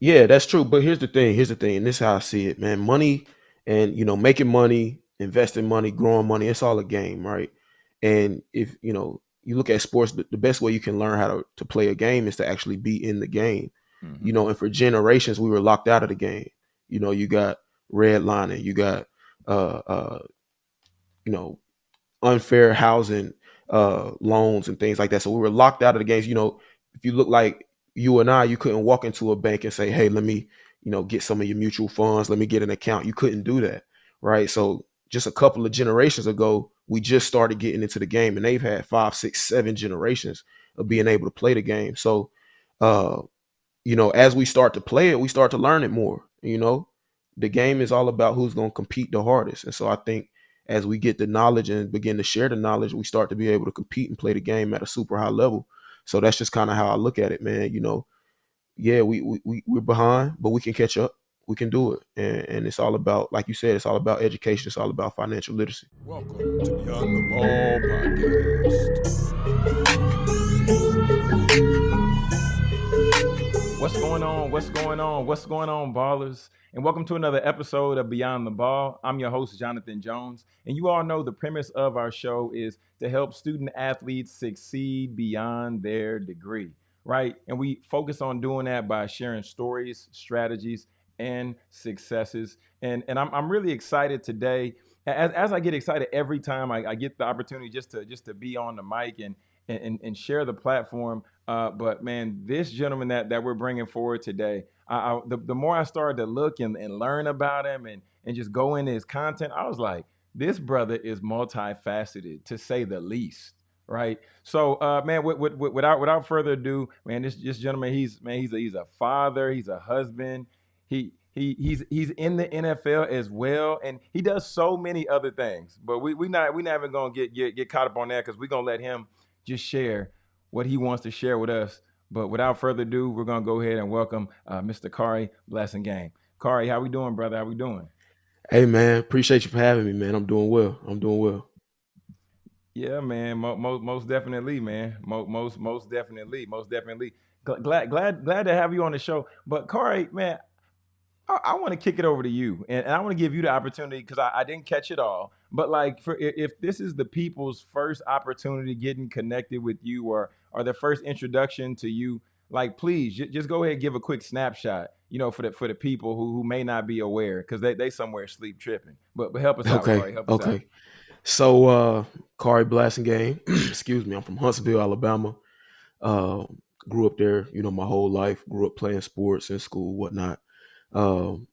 Yeah, that's true. But here's the thing. Here's the thing. And this is how I see it, man. Money and you know, making money, investing money, growing money, it's all a game, right? And if you know, you look at sports, the, the best way you can learn how to, to play a game is to actually be in the game. You hmm know, and for generations we were locked out of the game. You know, you got redlining, you got uh uh, you know, unfair housing uh, loans and things like that. So we were locked out of the games. You know, if you look like you and I, you couldn't walk into a bank and say, "Hey, let me, you know, get some of your mutual funds. Let me get an account." You couldn't do that, right? So just a couple of generations ago, we just started getting into the game, and they've had five, six, seven generations of being able to play the game. So, uh, you know, as we start to play it, we start to learn it more. You know, the game is all about who's going to compete the hardest. And so I think as we get the knowledge and begin to share the knowledge, we start to be able to compete and play the game at a super high level. So that's just kind of how I look at it, man. You know, yeah, we, we, we we're behind, but we can catch up. We can do it. And, and it's all about, like you said, it's all about education. It's all about financial literacy. Welcome to Beyond the Ball podcast. What's going on? What's going on? What's going on, ballers? And welcome to another episode of Beyond the Ball. I'm your host, Jonathan Jones. And you all know the premise of our show is to help student athletes succeed beyond their degree, right? And we focus on doing that by sharing stories, strategies, and successes. And, and I'm, I'm really excited today. As, as I get excited every time I, I get the opportunity just to just to be on the mic and and, and share the platform. Uh, but man, this gentleman that, that we're bringing forward today, I, I, the, the more I started to look and, and learn about him and, and just go into his content, I was like, this brother is multifaceted to say the least. Right. So, uh, man, with, with, without without further ado, man, this this gentleman, he's man, he's a, he's a father, he's a husband, he he he's he's in the NFL as well, and he does so many other things. But we we not we not even gonna get get, get caught up on that because we're gonna let him just share what he wants to share with us. But without further ado, we're gonna go ahead and welcome uh, Mr. Blasingame. Khari, how we doing, brother? How we doing? Hey man, appreciate you for having me, man. I'm doing well. I'm doing well. Yeah, man. Most most definitely, man. Most most definitely, most definitely. Glad glad glad to have you on the show. But Khari, man, I, I want to kick it over to you, and, and I want to give you the opportunity because I, I, didn't catch it all. But like, for if this is the people's first opportunity getting connected with you, or or their first introduction to you, like, please j- just go ahead and give a quick snapshot. You know, for the for the people who, who may not be aware, because they they somewhere sleep tripping. But but help us out, Okay. Khari. Help us Okay. So, uh, Blasingame, excuse me. I'm from Huntsville, Alabama. Uh, grew up there, you know, my whole life. Grew up playing sports in school, whatnot. Um,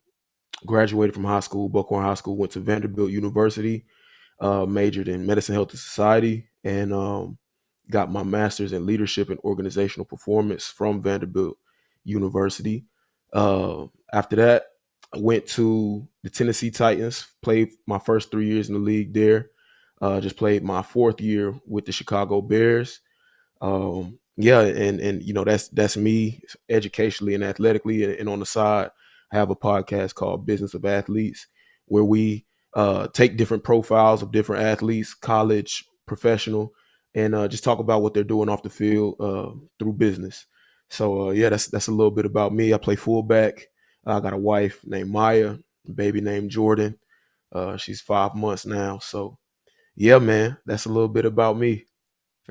graduated from high school, Buckhorn High School. Went to Vanderbilt University. Uh, majored in medicine, health, and society, and um, got my master's in leadership and organizational performance from Vanderbilt University. Uh, after that, I went to the Tennessee Titans. Played my first three years in the league there. Uh, just played my fourth year with the Chicago Bears. Um, yeah, and and you know that's that's me educationally and athletically, and, and on the side, have a podcast called Business of Athletes, where we uh, take different profiles of different athletes, college, professional, and uh, just talk about what they're doing off the field uh, through business. So uh, yeah, that's that's a little bit about me. I play fullback. I got a wife named Maya, baby named Jordan. Uh, she's five months now. So yeah, man, that's a little bit about me.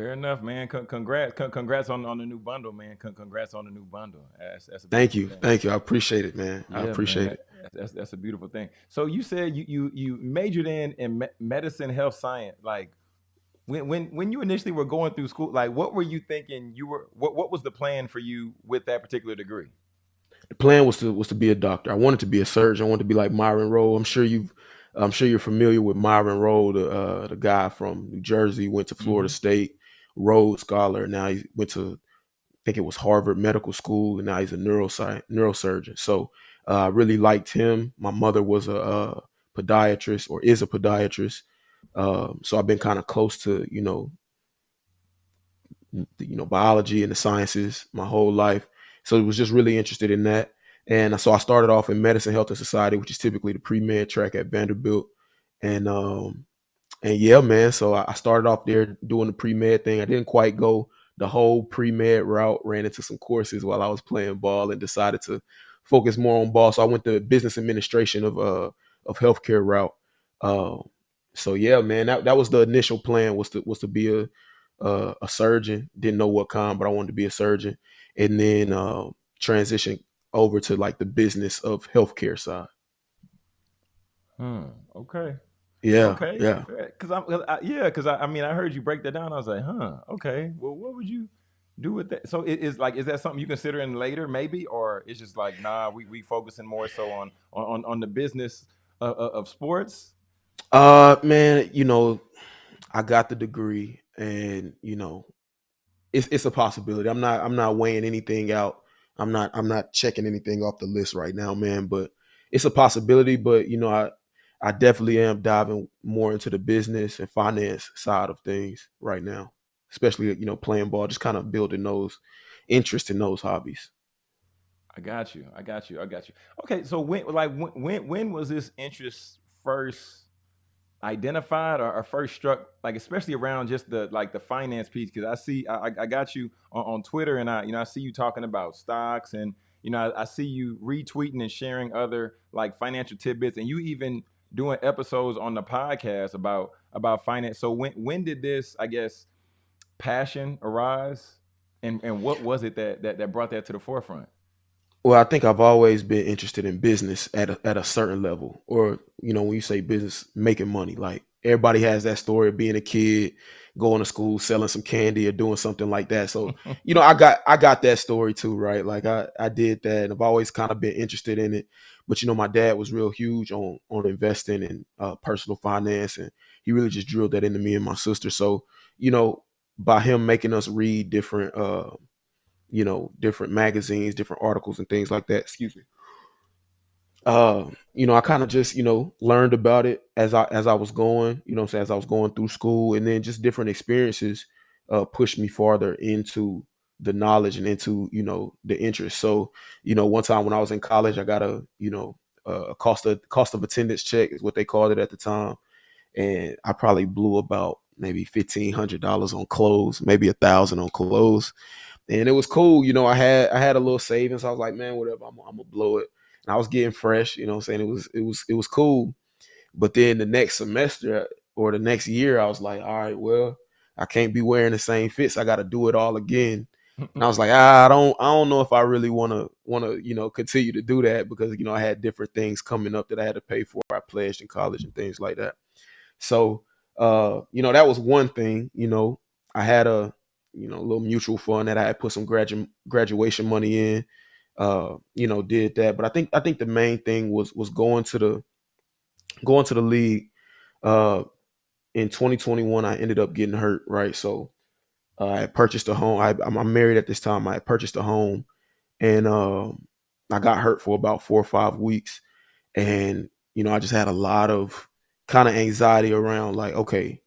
Fair enough, man. C- congrats, C- congrats on, on the new bundle, man. C- congrats on the new bundle. That's, that's a Thank you, thing. thank you. I appreciate it, man. I Yeah, man. appreciate That, it. that's that's a beautiful thing. So you said you you you majored in in me- medicine, health science. Like when when when you initially were going through school, like what were you thinking? You were what what was the plan for you with that particular degree? The plan was to was to be a doctor. I wanted to be a surgeon. I wanted to be like Myron Rolle. I'm sure you've I'm sure you're familiar with Myron Rolle, the uh, the guy from New Jersey, went to Florida Mm-hmm. State, Rhodes Scholar. Now he went to I think it was Harvard Medical School, and now he's a neuroscience neurosurgeon. So uh, I really liked him. My mother was a, a podiatrist or is a podiatrist, um, so I've been kind of close to you know you know biology and the sciences my whole life. So I was just really interested in that. And so I started off in medicine, health, and society, which is typically the pre med track at Vanderbilt. And um, and yeah, man. So I started off there doing the pre med thing. I didn't quite go the whole pre med route. Ran into some courses while I was playing ball and decided to focus more on ball. So I went the business administration of uh of healthcare route. Uh, so yeah, man, that, that was the initial plan was to was to be a uh, a surgeon. Didn't know what kind, but I wanted to be a surgeon, and then uh, transition over to like the business of healthcare side. Hmm. Okay. Yeah, Okay. yeah. Because I'm, 'cause I, yeah, because I, I mean, I heard you break that down. I was like, huh. Okay. Well, what would you do with that? So it is like, is that something you considering later, maybe, or it's just like, nah, we we focusing more so on on on the business of, of sports. Uh, man, you know, I got the degree, and you know, it's it's a possibility. I'm not I'm not weighing anything out. I'm not I'm not checking anything off the list right now, man. But it's a possibility. But you know, I I definitely am diving more into the business and finance side of things right now, especially you know playing ball, just kind of building those interests in those hobbies. I got you. I got you. I got you. Okay. So when like when when when was this interest first? identified or, or first struck like especially around just the like the finance piece because i see I, I got you on, on twitter and i you know i see you talking about stocks and you know I, I see you retweeting and sharing other like financial tidbits and you even doing episodes on the podcast about about finance. So when when did this i guess passion arise? And and what was it that that, that brought that to the forefront? Well, I think I've always been interested in business at a, at a certain level, or you know, when you say business, making money. Like everybody has that story of being a kid, going to school, selling some candy, or doing something like that. So, you know, I got I got that story too, right? Like I I did that, and I've always kind of been interested in it. But you know, my dad was real huge on on investing and uh, personal finance, and he really just drilled that into me and my sister. So, you know, by him making us read different. Uh, you know, different magazines, different articles and things like that. Excuse me. Uh, you know, I kind of just, you know, learned about it as I as I was going, you know as I was going through school and then just different experiences uh pushed me farther into the knowledge and into, you know, the interest. So, you know, one time when I was in college, I got a, you know, a cost of cost of attendance check is what they called it at the time. And I probably blew about maybe fifteen hundred dollars on clothes, maybe a thousand on clothes and it was cool. You know, I had I had a little savings. I was like, man, whatever, I'm, I'm gonna blow it. And I was getting fresh. You know, I'm saying it was it was it was cool. But then the next semester or the next year, I was like, all right, well, I can't be wearing the same fits. I got to do it all again. And I was like, ah, I don't I don't know if I really want to want to you know continue to do that because you know I had different things coming up that I had to pay for. I pledged in college and things like that. So, uh, you know, that was one thing. You know, I had a you know, a little mutual fund that I had put some gradu- graduation money in. Uh, you know, did that. But I think I think the main thing was was going to the going to the league. Uh, in 2021, I ended up getting hurt. Right, so uh, I purchased a home. I, I'm I'm married at this time. I purchased a home, and um, I got hurt for about four or five weeks, and you know, I just had a lot of kind of anxiety around like, okay,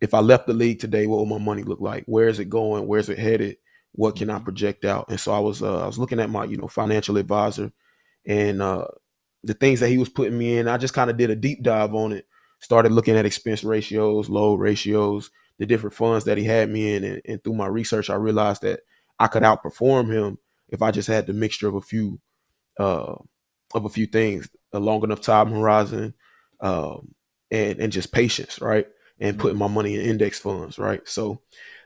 if I left the league today, what would my money look like? Where is it going? Where's it headed? What can I Mhm. project out? And so I was uh, I was looking at my you know financial advisor and uh, the things that he was putting me in. I just kind of did a deep dive on it. Started looking at expense ratios, load ratios, the different funds that he had me in, and, and through my research, I realized that I could outperform him if I just had the mixture of a few uh, of a few things, a long enough time horizon, um, and and just patience, right? And putting my money in index funds, right? So,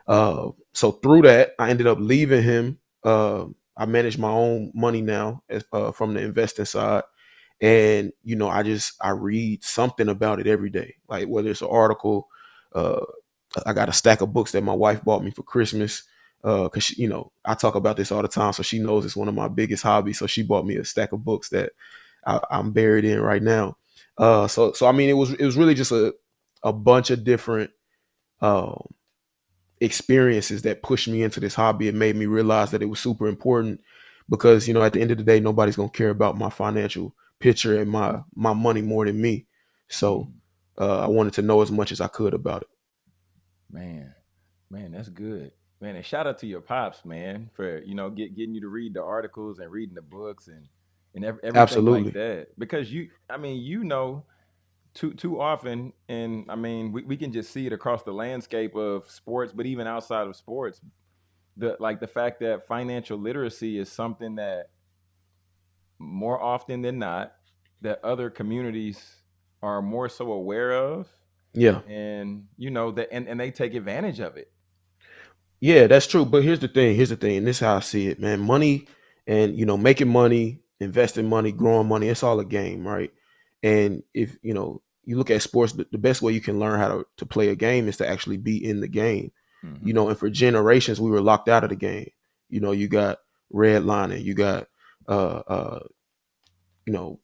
uh, so through that, I ended up leaving him. Uh, I manage my own money now as, uh, from the investing side, and you know, I just I read something about it every day, like whether it's an article. Uh, I got a stack of books that my wife bought me for Christmas. Uh, cause she, you know, I talk about this all the time, so she knows it's one of my biggest hobbies. So she bought me a stack of books that I, I'm buried in right now. Uh, so so I mean, it was it was really just a a bunch of different um, experiences that pushed me into this hobby and made me realize that it was super important because you know at the end of the day, nobody's gonna care about my financial picture and my my money more than me. So uh, I wanted to know as much as I could about it. Man, man, that's good. Man, and shout out to your pops, man, for you know get, getting you to read the articles and reading the books and and ev- everything like Absolutely, that. Because you, I mean, you know, too too often, and I mean, we, we can just see it across the landscape of sports, but even outside of sports, the like the fact that financial literacy is something that more often than not that other communities are more so aware of Yeah. and you know that and, and they take advantage of it Yeah, that's true. But here's the thing. Here's the thing. And this is how I see it, man. Money and you know, making money, investing money, growing money, it's all a game, right? And if you know, you look at sports, the, the best way you can learn how to, to play a game is to actually be in the game. Mhm. You know, and for generations we were locked out of the game. You know, you got redlining, you got uh uh you know,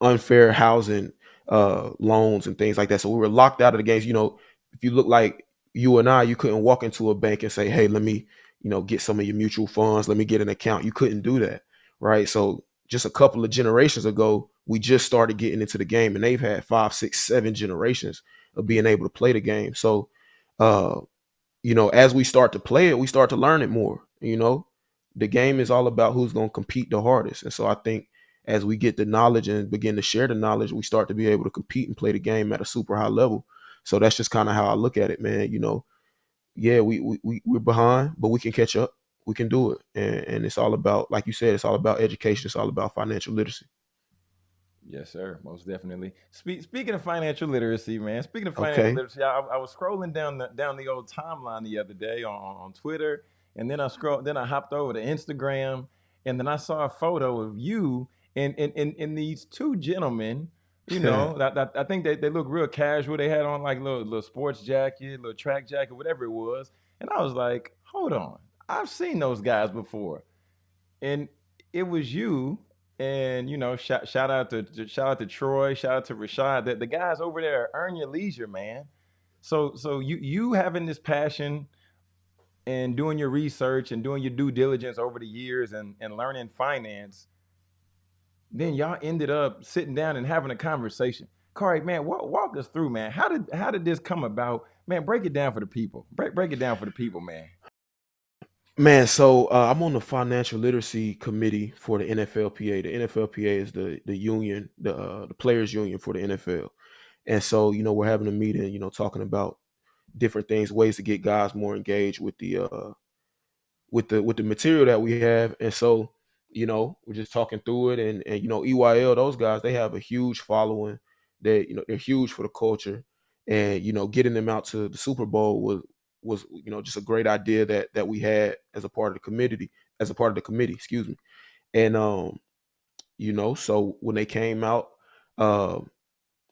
unfair housing uh loans and things like that. So we were locked out of the games. You know, if you look like you and I, you couldn't walk into a bank and say, "Hey, let me, you know, get some of your mutual funds. Let me get an account." You couldn't do that, right? So just a couple of generations ago, we just started getting into the game, and they've had five, six, seven generations of being able to play the game. So, uh, you know, as we start to play it, we start to learn it more. You know, the game is all about who's going to compete the hardest, and so I think as we get the knowledge and begin to share the knowledge, we start to be able to compete and play the game at a super high level. So that's just kind of how I look at it, man. You know, yeah, we we we- we're behind, but we can catch up. We can do it, and, and it's all about, like you said, it's all about education. It's all about financial literacy. Yes, sir. Most definitely. Speak, speaking of financial literacy, man. Speaking of financial Okay. literacy, I, I was scrolling down the down the old timeline the other day on, on, Twitter, and then I scrolled. Then I hopped over to Instagram, and then I saw a photo of you and and and, and these two gentlemen. You know, that, that, I think they, they look real casual. They had on like little little sports jacket, little track jacket, whatever it was, and I was like, hold on, I've seen those guys before, and it was you and you know, shout, shout out to, shout out to Troy, shout out to Rashad. The, the guys over there earn your leisure, man. So so you you having this passion and doing your research and doing your due diligence over the years and, and learning finance, then y'all ended up sitting down and having a conversation. Corey, man, walk, walk us through, man. How did how did this come about? Man, break it down for the people. Break break it down for the people, man. Man, so uh, I'm on the financial literacy committee for the NFLPA. The NFLPA is the the union, the uh, the players union for the NFL. And so, you know, we're having a meeting, you know, talking about different things, ways to get guys more engaged with the uh with the with the material that we have. And so, you know, we're just talking through it and and you know, EYL, those guys, they have a huge following. They, you know, they're huge for the culture. And, you know, getting them out to the Super Bowl was was, you know, just a great idea that that we had as a part of the committee, as a part of the committee, excuse me. And um, you know, so when they came out, uh,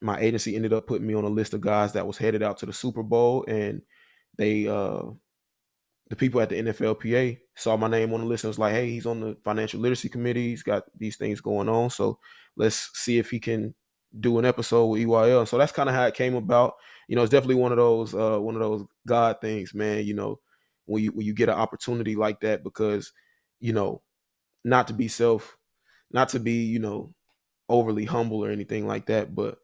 my agency ended up putting me on a list of guys that was headed out to the Super Bowl, and they uh the people at the NFLPA saw my name on the list and was like, "Hey, he's on the financial literacy committee. He's got these things going on. So let's see if he can do an episode with EYL." So that's kind of how it came about. You know, it's definitely one of those uh, one of those God things, man. You know, when you when you get an opportunity like that, because you know, not to be self, not to be you know overly humble or anything like that, but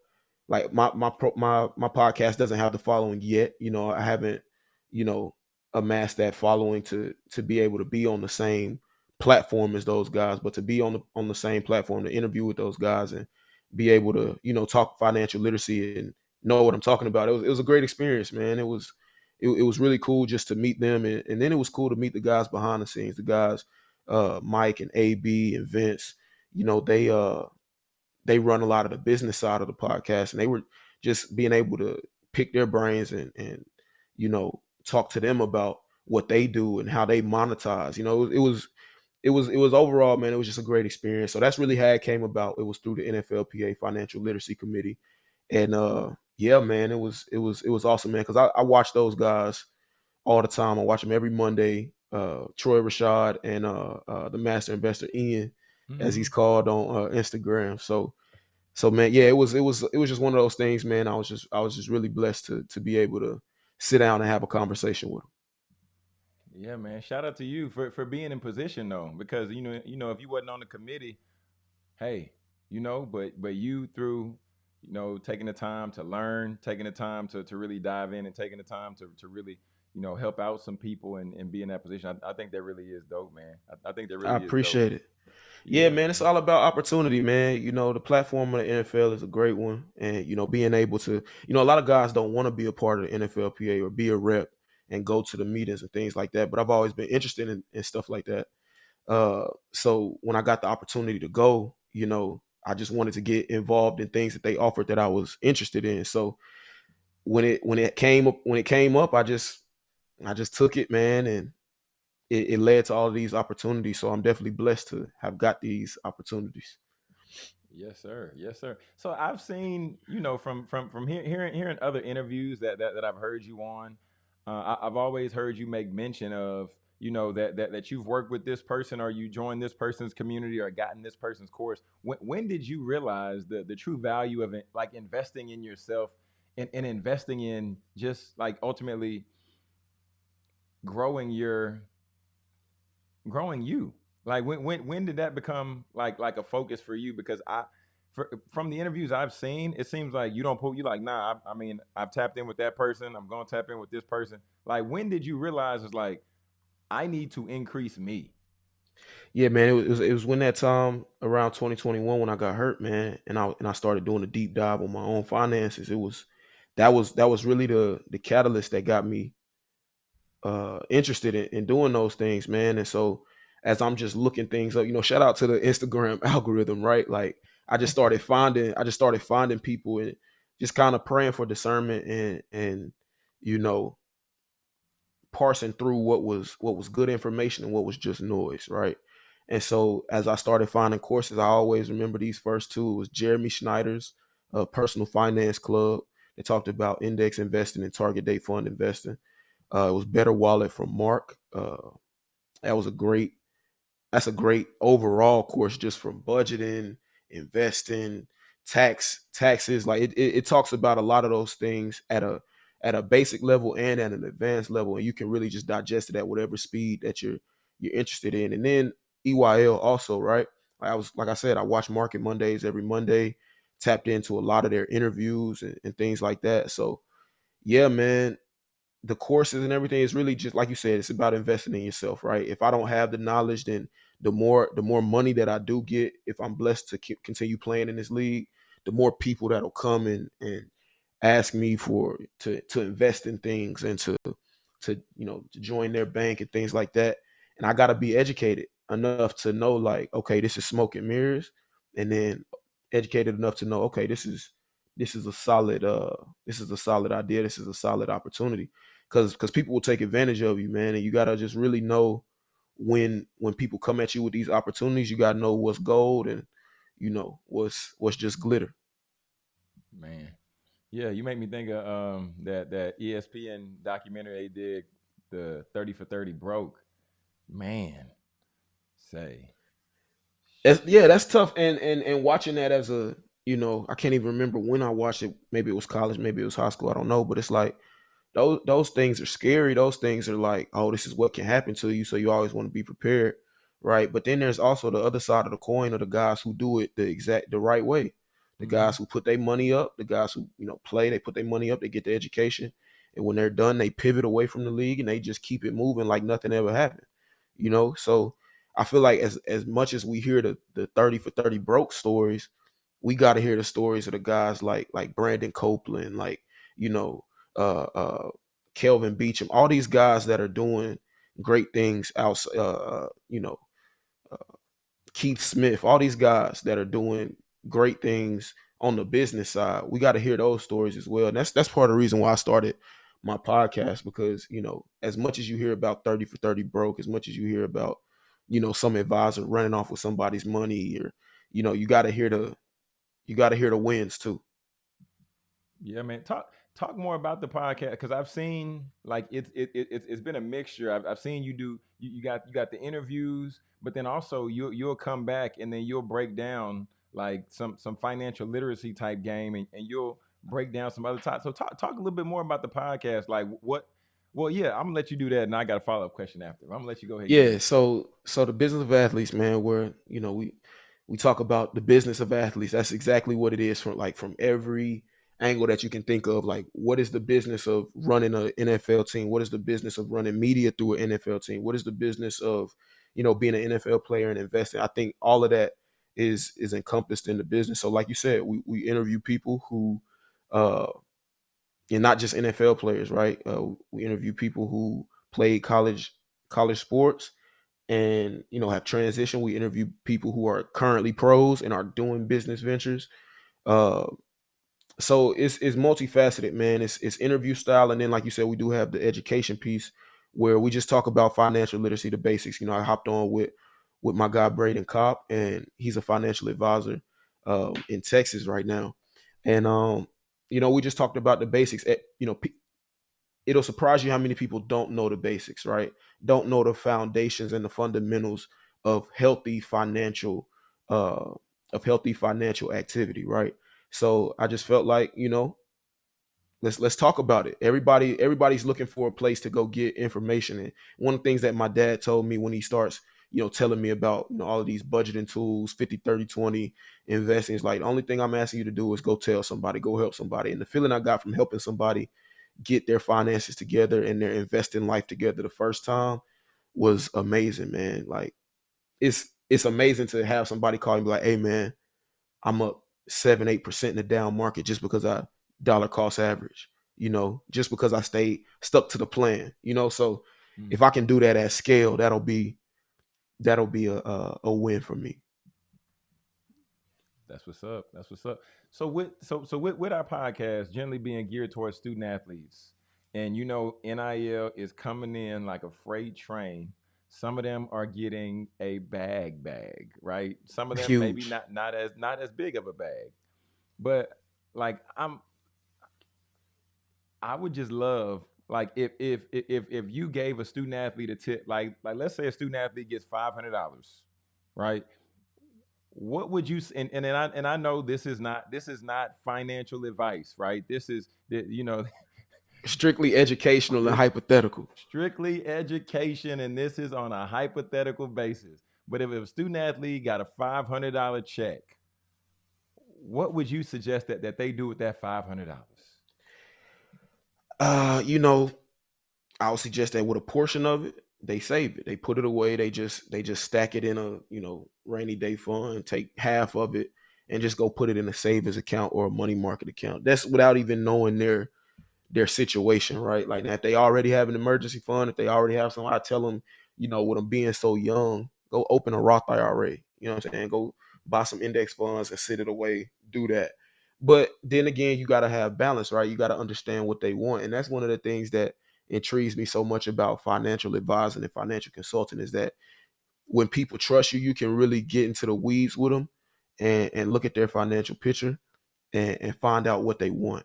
like my my pro, my my podcast doesn't have the following yet. You know, I haven't you know amassed that following to to be able to be on the same platform as those guys, but to be on the on the same platform to interview with those guys and be able to you know talk financial literacy and know what I'm talking about. It was it was a great experience, man. It was it, it was really cool just to meet them and, and then it was cool to meet the guys behind the scenes, the guys uh Mike and AB and Vince. You know, they uh they run a lot of the business side of the podcast and they were just being able to pick their brains and and you know talk to them about what they do and how they monetize you know it was it was it was overall man it was just a great experience so that's really how it came about it was through the nflpa financial literacy committee and uh yeah man it was it was it was awesome man because I, I watch those guys all the time i watch them every monday uh troy rashad and uh, uh the master investor ian as he's called on uh, Instagram. So, so man, yeah, it was it was it was just one of those things, man. I was just I was just really blessed to to be able to sit down and have a conversation with him. Yeah, man. Shout out to you for, for being in position though, because you know, you know, if you wasn't on the committee, hey, you know, but but you through, you know, taking the time to learn, taking the time to to really dive in and taking the time to to really, you know, help out some people and, and be in that position. I, I think that really is dope, man. I, I think that really I is dope. appreciate it. Yeah, man, it's all about opportunity, man. You know, the platform of the NFL is a great one, and you know, being able to, you know, a lot of guys don't want to be a part of the NFLPA or be a rep and go to the meetings and things like that. But I've always been interested in, in stuff like that. Uh, so when I got the opportunity to go, you know, I just wanted to get involved in things that they offered that I was interested in. So when it when it came up when it came up, I just I just took it, man, and it, it led to all of these opportunities. So I'm definitely blessed to have got these opportunities. Yes, sir. Yes, sir. So I've seen, you know, from from from hear, hearing hearing other interviews that that, that I've heard you on, uh, I, I've always heard you make mention of, you know, that that that you've worked with this person or you joined this person's community or gotten this person's course. When when did you realize the the true value of it, like investing in yourself and, and investing in just like ultimately growing your growing you? Like when when when did that become like like a focus for you? Because I for, from the interviews I've seen, it seems like you don't put you like nah. I, I mean, I've tapped in with that person. I'm going to tap in with this person. Like when did you realize it's like I need to increase me? Yeah, man, it was it was when that time around 2021 when I got hurt, man, and I and I started doing a deep dive on my own finances. It was that was that was really the the catalyst that got me uh interested in, in doing those things, man. And so as I'm just looking things up, you know, shout out to the Instagram algorithm, right? Like I just started finding I just started finding people and just kind of praying for discernment and and you know parsing through what was what was good information and what was just noise, right? And so as I started finding courses, I always remember these first two. It was Jeremy Schneider's uh, Personal Finance Club. They talked about index investing and target date fund investing. Uh, it was Better Wallet from Mark. Uh, that was a great. That's a great overall course just from budgeting, investing, tax taxes. Like it, it, it talks about a lot of those things at a at a basic level and at an advanced level, and you can really just digest it at whatever speed that you're you're interested in. And then EYL also, right? I was like I said, I watch Market Mondays every Monday, tapped into a lot of their interviews and, and things like that. So yeah, man, the courses and everything is really just like you said, it's about investing in yourself, right? If I don't have the knowledge, then the more the more money that I do get, if I'm blessed to keep, continue playing in this league, the more people that'll come and and ask me for to to invest in things and to to you know to join their bank and things like that. And I got to be educated enough to know like, okay, this is smoke and mirrors, and then educated enough to know, okay, this is this is a solid uh this is a solid idea, this is a solid opportunity. Because because people will take advantage of you, man, and you gotta just really know when when people come at you with these opportunities, you gotta know what's gold and you know what's what's just glitter. Man, yeah, you make me think of um that that ESPN documentary they did, the thirty for thirty broke. Man, say yeah, that's tough. And and and watching that as a you know, I can't even remember when I watched it. Maybe it was college, maybe it was high school. I don't know, but it's like those those things are scary. Those things are like, oh, this is what can happen to you. So you always want to be prepared, right? But then there's also the other side of the coin of the guys who do it the exact the right way. The guys who put their money up, the guys who you know play, they put their money up, they get the education, and when they're done, they pivot away from the league and they just keep it moving like nothing ever happened. You know, so I feel like as as much as we hear the the thirty for thirty broke stories, we got to hear the stories of the guys like like Brandon Copeland, like you know, uh, uh, Kelvin Beachum, all these guys that are doing great things outside. Uh, uh, you know, uh, Keith Smith, all these guys that are doing great things on the business side. We got to hear those stories as well. And that's that's part of the reason why I started my podcast because you know, as much as you hear about thirty for thirty broke, as much as you hear about you know some advisor running off with somebody's money, or you know, you got to hear the you got to hear the wins too. Yeah, man. Talk talk more about the podcast because I've seen like it's it, it it's it's been a mixture. I've, I've seen you do you, you got you got the interviews, but then also you you'll come back and then you'll break down like some some financial literacy type game and, and you'll break down some other types. So talk talk a little bit more about the podcast. Like what? Well, yeah, I'm gonna let you do that, and I got a follow up question after. I'm gonna let you go ahead. Yeah, so so the business of athletes, man, where you know we we talk about the business of athletes. That's exactly what it is from like from every angle that you can think of. Like, what is the business of running an NFL team? What is the business of running media through an NFL team? What is the business of you know being an NFL player and investing? I think all of that is is encompassed in the business. So, like you said, we we interview people who uh and not just NFL players, right? Uh, we interview people who played college college sports and you know have transitioned. We interview people who are currently pros and are doing business ventures. Uh, so it's it's multifaceted, man. It's it's interview style, and then like you said, we do have the education piece where we just talk about financial literacy, the basics. You know, I hopped on with with my guy Braden Kopp, and he's a financial advisor um, in Texas right now, and um, you know, we just talked about the basics. Eh, You know, it'll surprise you how many people don't know the basics, right? Don't know the foundations and the fundamentals of healthy financial uh of healthy financial activity, right? So I just felt like, you know, let's let's talk about it. Everybody everybody's looking for a place to go get information and one of the things that my dad told me when he starts you know telling me about you know all of these budgeting tools 50 30 20 investing is like the only thing i'm asking you to do is go tell somebody go help somebody and the feeling i got from helping somebody get their finances together and their investing life together the first time was amazing, man. Like it's it's amazing to have somebody call be like, "Hey, man, I'm up seven, eight percent in the down market just because I dollar cost average." You know, just because I stayed stuck to the plan. You know, so Mm. if I can do that at scale, that'll be that'll be a a, a win for me. That's what's up. That's what's up. So with so so with, with our podcast generally being geared towards student athletes, and you know NIL is coming in like a freight train. Some of them are getting a bag bag, right? Some of them maybe not not as not as big of a bag. But like I'm I would just love like if if if if you gave a student athlete a tip, like like let's say a student athlete gets five hundred dollars, right? What would you and and and I and I know this is not this is not financial advice, right? This is you know Strictly educational and hypothetical. strictly education, and this is on a hypothetical basis. But if a student athlete got a five hundred dollar check, what would you suggest that that they do with that five hundred dollars? Uh, you know, I would suggest that with a portion of it, they save it. They put it away. They just they just stack it in a you know rainy day fund. Take half of it and just go put it in a savings account or a money market account. That's without even knowing their their situation, right? Like if they already have an emergency fund, if they already have some, I tell them, you know, with them being so young, go open a Roth IRA. You know what I'm saying? Go buy some index funds and sit it away. Do that. But then again, you got to have balance, right? You got to understand what they want, and that's one of the things that intrigues me so much about financial advising and financial consulting is that when people trust you, you can really get into the weeds with them and, and look at their financial picture and, and find out what they want.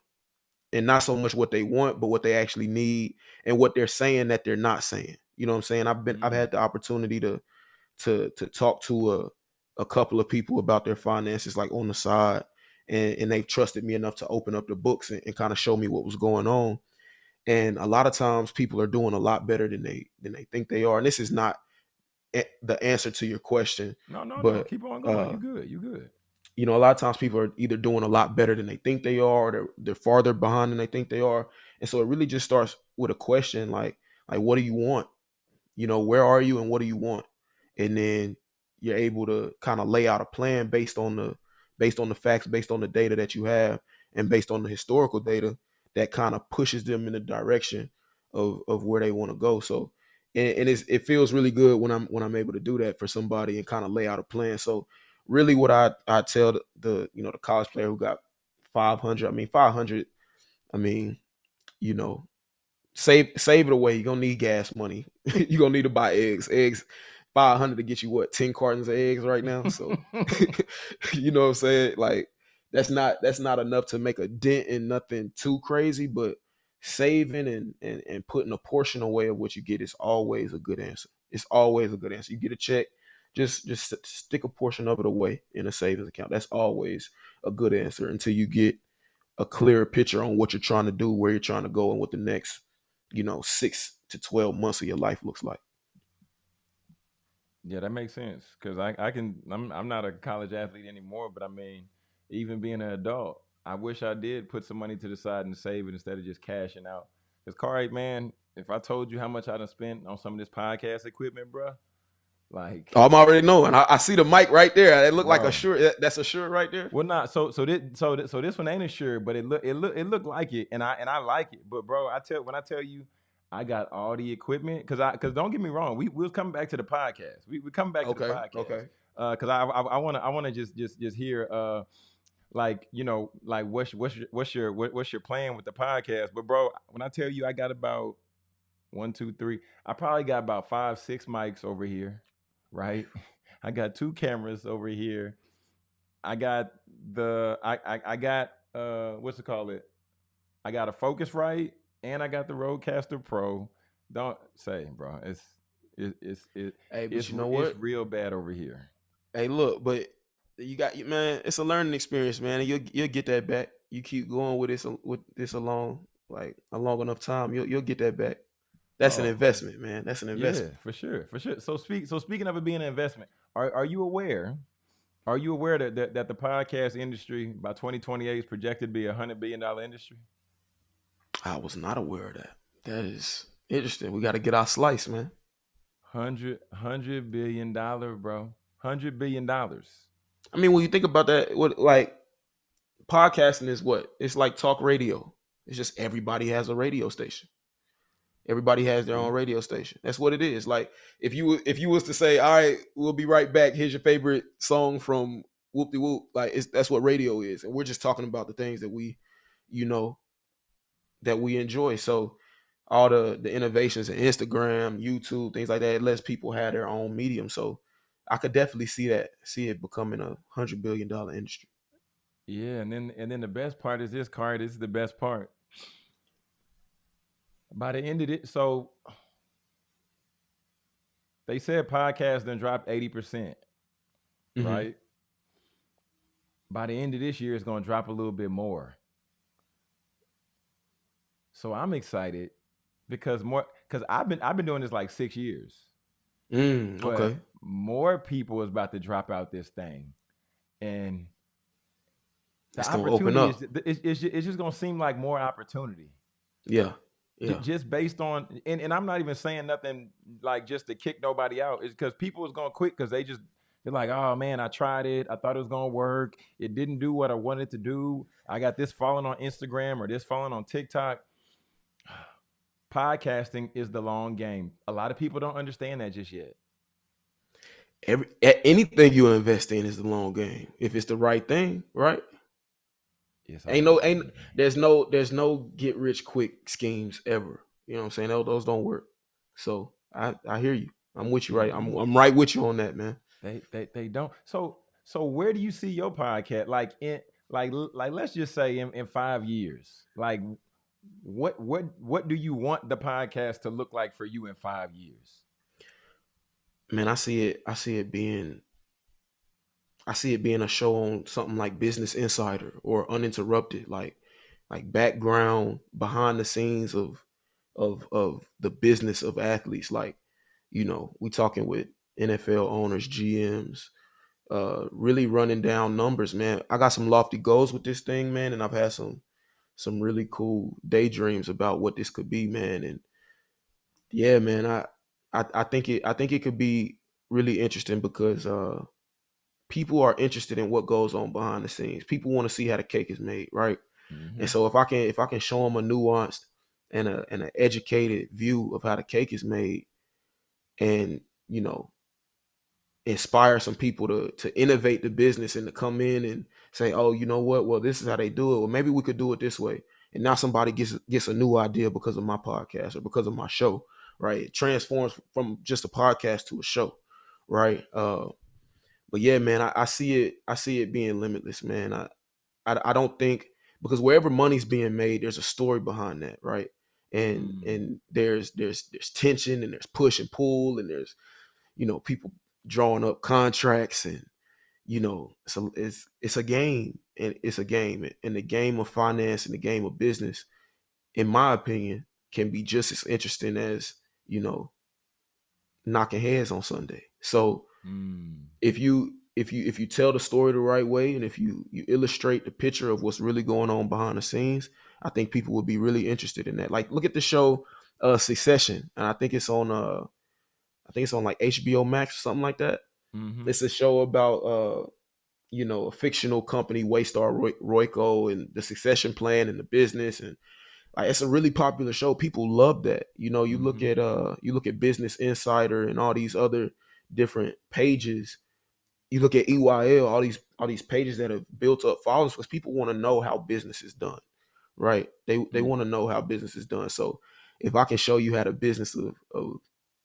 And not so much what they want, but what they actually need and what they're saying that they're not saying. You know what I'm saying? I've been I've Mm. had the opportunity to to to talk to a a couple of people about their finances like on the side and, and they've trusted me enough to open up the books and, and kind of show me what was going on and a lot of times people are doing a lot better than they than they think they are and this is not a- the answer to your question No, no, no. But, Keep on going. uh, you good. You're good. you know a lot of times people are either doing a lot better than they think they are or they're, they're farther behind than they think they are and so it really just starts with a question like like what do you want you know where are you and what do you want and then you're able to kind of lay out a plan based on the based on the facts based on the data that you have and based on the historical data that kind of pushes them in the direction of of where they want to go so and, and it feels really good when i'm when i'm able to do that for somebody and kind of lay out a plan so really what i i tell the, the you know the college player who got 500 i mean 500 i mean you know save save it away. You're gonna need gas money. You're gonna need to buy eggs. Eggs, five hundred to get you what, 10 cartons of eggs right now. So you know what I'm saying? Like that's not that's not enough to make a dent in nothing too crazy, but saving and, and and putting a portion away of what you get is always a good answer. It's always a good answer. You get a check, just just stick a portion of it away in a savings account. That's always a good answer until you get a clearer picture on what you're trying to do, where you're trying to go, and what the next, you know, six to twelve months of your life looks like. Yeah, that makes sense. Cause I, I can I'm I'm not a college athlete anymore, but I mean, even being an adult, I wish I did put some money to the side and save it instead of just cashing out. Cause Corey, man, if I told you how much I done spent on some of this podcast equipment, bruh, like Oh, I'm already knowing. I, I see the mic right there. It looked like Bro. a shirt. that- That's a shirt right there. Well, not so so this so this, so this one ain't a sure, but it look it look it looked like it, and I and I like it. But bro, I tell when I tell you, I got all the equipment because I because don't get me wrong, we we'll come back to the podcast. We we come back to the podcast. Okay. because I I want to I want to just just just hear uh like you know like what's what's your, what's your what, what's your plan with the podcast? But bro, when I tell you I got about one two three, I probably got about five six mics over here, right? I got two cameras over here. I got the I I, I got uh what's it called it? I got a Focusrite and I got the Rodecaster Pro. Don't say, bro. It's it, it's it, Hey, but it's you know what? It's real bad over here. Hey, look, but you got you man. It's a learning experience, man. And you'll you'll get that back. You keep going with this with this along like a long enough time. You'll you'll get that back. That's an Oh. investment, man. That's an investment. Yeah, for sure, for sure. So speak. So speaking of it being an investment, are are you aware? Are you aware that that, that the podcast industry by 2028 is projected to be a hundred billion dollar industry? I was not aware of that. That is interesting. We got to get our slice, man. Hundred hundred billion dollar, bro. Hundred billion dollars. I mean, when you think about that, what like podcasting is what? It's like talk radio. It's just everybody has a radio station. Everybody has their own radio station. That's what it is. Like if you if you was to say, "All right, we'll be right back. Here's your favorite song from Whoop De Whoop," like it's, that's what radio is, and we're just talking about the things that we, you know, that we enjoy. So all the the innovations in Instagram, YouTube, things like that, it lets people have their own medium. So I could definitely see that, see it becoming a hundred billion dollar industry. Yeah, and then and then the best part is this card. This is the best part. By the end of it, so they said podcast then dropped 80%, percent Mhm. right? By the end of this year, it's gonna drop a little bit more. So I'm excited because more because I've been I've been doing this like six years. Mm, but okay. more people is about to drop out this thing, and the It's gonna open opportunity up. is it's, it's, it's just gonna seem like more opportunity. Yeah. Yeah. just based on and, and I'm not even saying nothing like just to kick nobody out. It's because people is gonna quit because they just they're like, oh man, I tried it. I thought it was gonna work. It didn't do what I wanted to do. I got this following on Instagram or this following on TikTok. Podcasting is the long game. A lot of people don't understand that just yet. Every anything you invest in is the long game. If it's the right thing, right? It's Ain't no ain't there's no there's no get rich quick schemes ever. You know what I'm saying? Those, those don't work. So I I hear you. I'm with you right. I'm I'm right with you on that, man. They they they don't. So so where do you see your podcast? Like in like like let's just say in, in five years. Like what what what do you want the podcast to look like for you in five years? Man, I see it I see it being I see it being a show on something like Business Insider or Uninterrupted, like like background behind the scenes of of of the business of athletes. Like, you know, we talking with NFL owners, GMs, uh, really running down numbers, man. I got some lofty goals with this thing, man, and I've had some some really cool daydreams about what this could be, man. And yeah, man, I I, I think it I think it could be really interesting because uh people are interested in what goes on behind the scenes. People want to see how the cake is made, right? Mm-hmm. And so if I can if I can show them a nuanced and a and an educated view of how the cake is made, and you know, inspire some people to to innovate the business and to come in and say, oh, you know what? Well, this is how they do it. Well, maybe we could do it this way. And now somebody gets gets a new idea because of my podcast or because of my show, right? It transforms from just a podcast to a show, right? Uh, but yeah, man, I, I see it. I see it being limitless, man. I, I, I don't think because wherever money's being made, there's a story behind that, right? And Mm. and there's there's there's tension and there's push and pull and there's you know people drawing up contracts and you know it's a it's it's a game and it's a game and the game of finance and the game of business, in my opinion, can be just as interesting as you know knocking heads on Sunday. So Mm. if you if you if you tell the story the right way and if you you illustrate the picture of what's really going on behind the scenes i think people would be really interested in that like look at the show uh succession and i think it's on uh i think it's on like hbo max or something like that Mhm. it's a show about uh you know a fictional company waystar Roy- royco and the succession plan and the business and like it's a really popular show. People love that. You know, you look Mhm. at uh you look at Business Insider and all these other different pages. You look at EYL, all these all these pages that have built up followers because people want to know how business is done. Right? They they Yeah. want to know how business is done. So if I can show you how the business of of,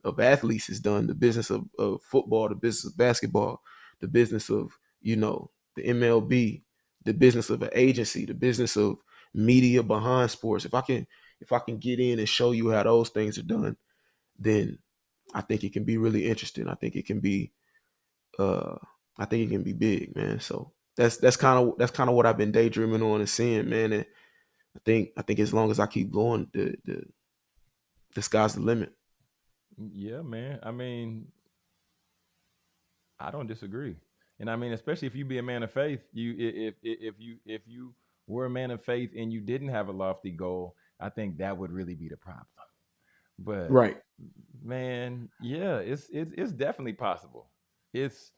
of athletes is done, the business of, of football, the business of basketball, the business of, you know, the MLB, the business of an agency, the business of media behind sports. If I can if I can get in and show you how those things are done, then I think it can be really interesting. I think it can be uh I think it can be big, man. So that's that's kind of that's kind of what I've been daydreaming on and seeing, man. And I think I think as long as I keep going, the the the sky's the limit. Yeah, man. I mean, I don't disagree. And I mean, especially if you be a man of faith, you if if if you if you were a man of faith and you didn't have a lofty goal, I think that would really be the problem. But Right. man, yeah, it's it's it's definitely possible. It's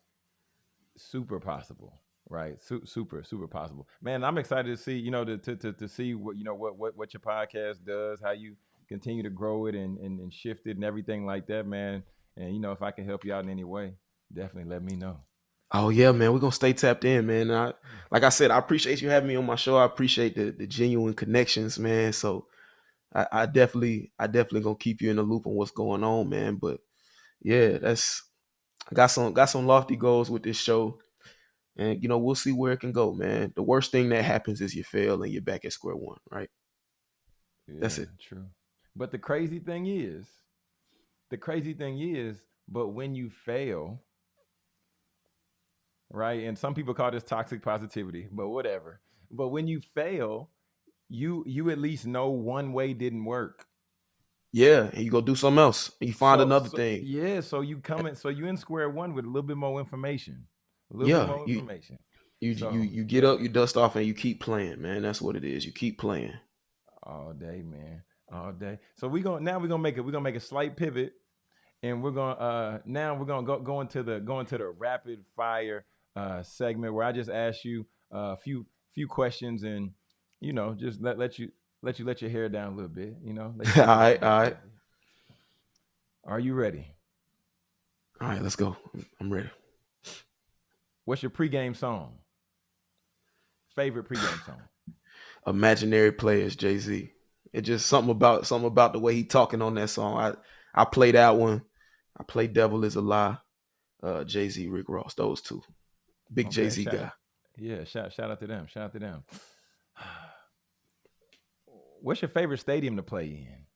super possible, right? Su- super super possible. Man, I'm excited to see, you know, to to to, to see what you know what what what your podcast does, how you continue to grow it and, and and shift it and everything like that, man. And you know, if I can help you out in any way, definitely let me know. Oh yeah, man. We're gonna stay tapped in, man. I, like I said, I appreciate you having me on my show. I appreciate the, the genuine connections, man. So I, I definitely, I definitely gonna keep you in the loop on what's going on, man. But yeah, that's I got some got some lofty goals with this show. And you know, we'll see where it can go, man. The worst thing that happens is you fail and you're back at square one, right? That's it. True. But the crazy thing is, the crazy thing is, but when you fail, right? And some people call this toxic positivity, but whatever. But when you fail, you you at least know one way didn't work. Yeah, you go do something else. You find So- another so- thing. Yeah, so you come in, so you in square one with a little bit more information. A little Yeah, bit more you- information. You So- you you get up, you dust off, and you keep playing, man. That's what it is. You keep playing. all day, man, all day. So we going now we're gonna make it. We're gonna make a slight pivot, and we're gonna uh now we're gonna go go into the go into the rapid fire uh segment where I just ask you uh, a few few questions and you know just let let you let you let your hair down a little bit. You know. All right, all right. Are you ready? All right, let's go. I'm ready. What's your pregame song? Favorite pregame song? Imaginary players, Jay Z. It just something about something about the way he talking on that song. I I play that one. I play Devil is a Lie. Uh, Jay Z, Rick Ross, those two. Big Okay, Jay Z guy. Yeah, shout shout out to them. Shout out to them. What's your favorite stadium to play in?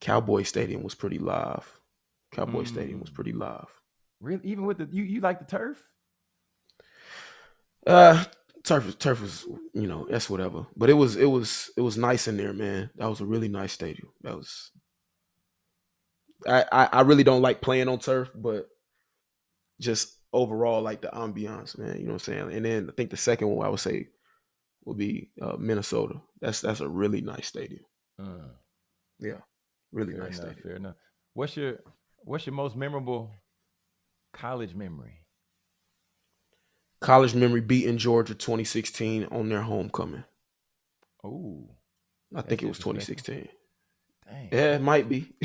Cowboy Stadium was pretty live. Cowboy Stadium was Mm. pretty live. Really, even with the you, you like the turf? Uh, turf, turf was, you know, that's whatever. But it was, it was, it was nice in there, man. That was a really nice stadium. That was. I, I, I really don't like playing on turf, but just overall, like the ambiance, man. You know what I'm saying? And then I think the second one I would say would be uh, Minnesota. That's that's a really nice stadium. Uh, Yeah, really fair nice enough. stadium. Fair enough. What's your What's your most memorable college memory? College memory beating Georgia 2016 on their homecoming. Oh, I think it was 2016. dang. Yeah, it might be.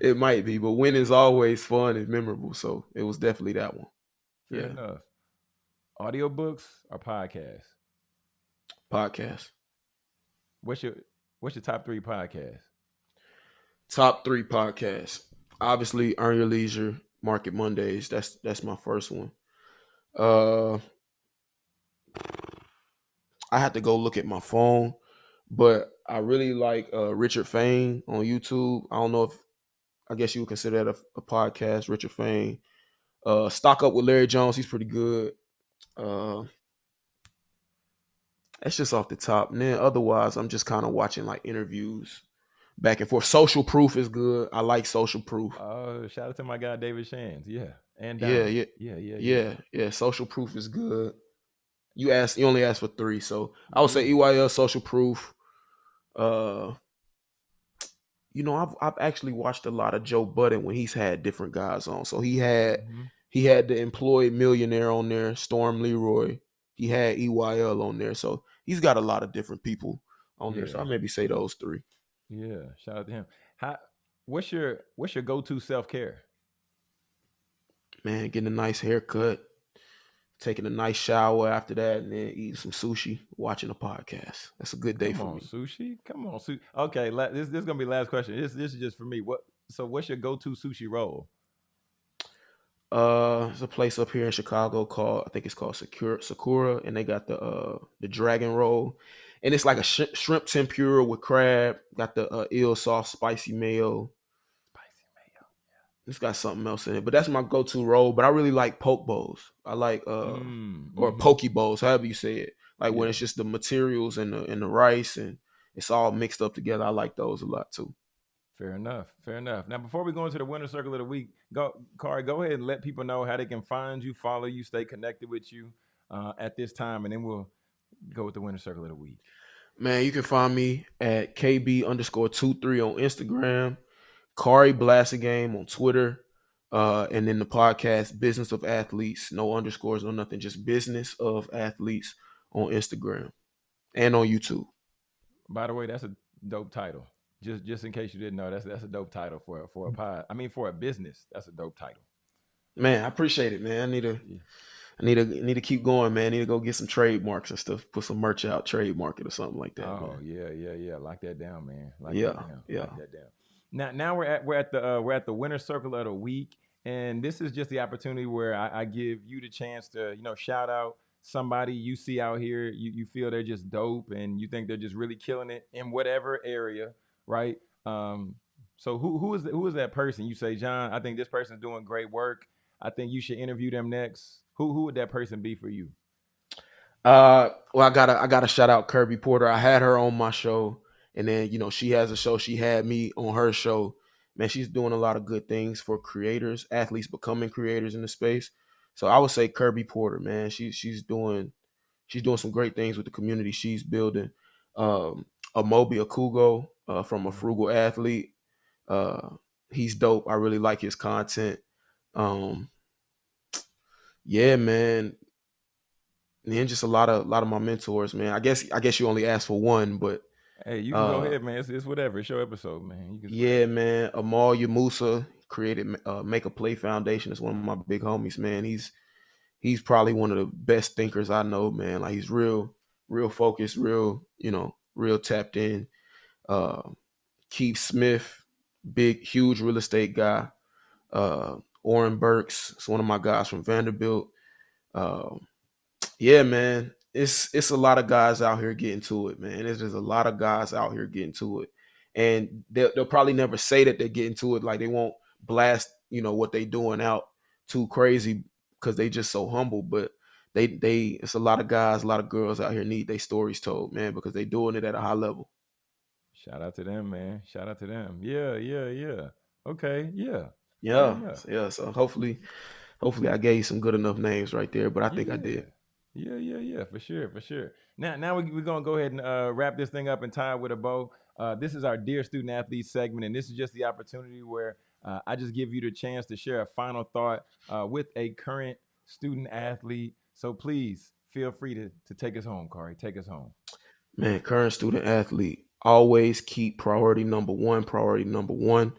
it might be, but win is always fun and memorable. So it was definitely that one. Fair yeah. enough. Audiobooks or podcasts? Podcast. What's your What's your top three podcasts? Top three podcasts. Obviously, Earn Your Leisure, Market Mondays. That's that's my first one. Uh I had to go look at my phone, but I really like uh Richard Fain on YouTube. I don't know if I guess you would consider that a, a podcast, Richard Fain. Uh Stock Up with Larry Jones, he's pretty good. Uh that's just off the top. And then otherwise, I'm just kind of watching like interviews back and forth. Social Proof is good. I like Social Proof. Oh, shout out to my guy David Shands. Yeah, and Yeah, yeah, yeah, yeah, yeah, yeah. Social Proof is good. You asked, you only asked for three, so I would say EYL Social Proof. Uh, you know, I've I've actually watched a lot of Joe Budden when he's had different guys on. So he had Mhm. he had the employed millionaire on there, Storm Leroy. He had EYL on there, so he's got a lot of different people on there. So I maybe say those three. Yeah, shout out to him. How what's your what's your go to self care? Man, getting a nice haircut, taking a nice shower after that, and then eating some sushi, watching a podcast. That's a good day Come for on, me. sushi. Come on, sushi. Okay, la- this this is gonna be the last question. This this is just for me. What? So what's your go to sushi roll? Uh, there's a place up here in Chicago called I think it's called Sakura, Sakura, and they got the uh the dragon roll, and it's like a sh- shrimp tempura with crab. Got the uh, eel sauce, spicy mayo. It's got something else in it, but that's my go-to roll. But I really like poke bowls. I like uh Mm, or mhm. poke bowls, however you say it. Like when it's just the materials and the and the rice and it's all mixed up together. I like those a lot too. Fair enough. Fair enough. Now, before we go into the winner circle of the week, go, Khari, go ahead and let people know how they can find you, follow you, stay connected with you uh, at this time, and then we'll go with the winner circle of the week. Man, you can find me at KB underscore two three on Instagram, Khari Game on Twitter, uh, and then the podcast Business of Athletes, no underscores, no nothing, just Business of Athletes on Instagram and on YouTube. By the way, that's a dope title. Just just in case you didn't know, that's that's a dope title for a- for a pod. I mean, for a business, that's a dope title. Man, I appreciate it, man. I need to, Yeah. I need to, need to keep going, man. I need to go get some trademarks and stuff, put some merch out, trademark it or something like that. oh man. yeah, yeah, yeah. Lock that down, man. Lock Yeah, that down. yeah. Lock that down. Now, now we're at we're at the uh, we're at the winner circle of the week, and this is just the opportunity where I, I give you the chance to you know shout out somebody you see out here. You you feel they're just dope, and you think they're just really killing it in whatever area, right? Um, so who who is who is that person? You say, John, I think this person's doing great work. I think you should interview them next. Who who would that person be for you? Uh, well, I gotta I gotta shout out Kirby Porter. I had her on my show, and then you know she has a show. She had me on her show. Man, she's doing a lot of good things for creators, athletes becoming creators in the space. So I would say Kirby Porter, man. She's she's doing she's doing some great things with the community she's building. Um, Amobi Okugo uh, from a frugal athlete. Uh, he's dope. I really like his content. Um, yeah, man. And then just a lot of a lot of my mentors, man. I guess I guess you only asked for one, but Hey, you can go Uh, ahead, man. It's, it's whatever. It's your episode, man. You can yeah, man. Amal Yamusa created uh, Make a Play Foundation. It's one of my big homies, man. He's he's probably one of the best thinkers I know, man. Like he's real, real focused, real, you know, real tapped in. Uh, Keith Smith, big, huge real estate guy. Uh, Oren Burks, it's one of my guys from Vanderbilt. Um, yeah, man, it's it's a lot of guys out here getting to it, man. There's just a lot of guys out here getting to it, and they'll, they'll probably never say that they're getting to it. Like they won't blast, you know, what they doing out too crazy because they just so humble. But they they it's a lot of guys, a lot of girls out here need their stories told, man, because they doing it at a high level. Shout out to them, man. Shout out to them. Yeah, yeah, yeah. Okay, yeah. Yeah, Yeah. so, yeah. So hopefully, hopefully I gave you some good enough names right there. But I think I did. Yeah, yeah, yeah, for sure, for sure. Now, now we, we're gonna go ahead and uh, wrap this thing up and tie it with a bow. Uh, this is our dear student athlete segment, and this is just the opportunity where uh, I just give you the chance to share a final thought uh, with a current student athlete. So please feel free to to take us home, Khari. Take us home. Man, current student athlete, always keep priority number one, priority number one.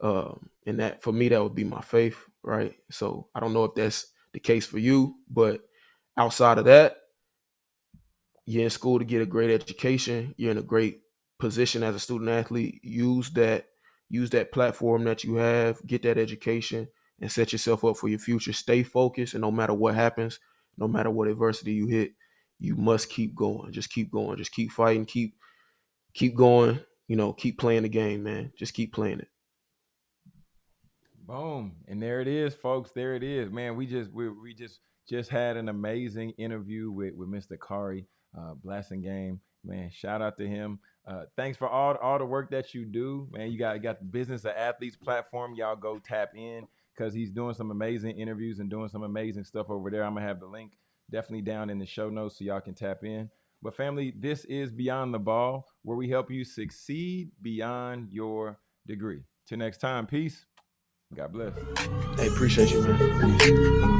Um, and that for me, that would be my faith, right? So I don't know if that's the case for you, but outside of that, you're in school to get a great education. You're in a great position as a student athlete. Use that, use that platform that you have, get that education, and set yourself up for your future. Stay focused, and no matter what happens, no matter what adversity you hit, you must keep going. Just keep going. Just keep fighting. Keep keep going. You know, keep playing the game, man. Just keep playing it. Boom. And there it is, folks. There it is. Man, we just we, we just just had an amazing interview with, with Mr. Khari, uh, Blasingame. Man, shout out to him. Uh, thanks for all, all the work that you do. Man, you got got the Business of Athletes platform. Y'all go tap in because he's doing some amazing interviews and doing some amazing stuff over there. I'm gonna have the link definitely down in the show notes so y'all can tap in. But family, this is Beyond the Ball, where we help you succeed beyond your degree. Till next time, peace. God bless. Hey, appreciate you, man.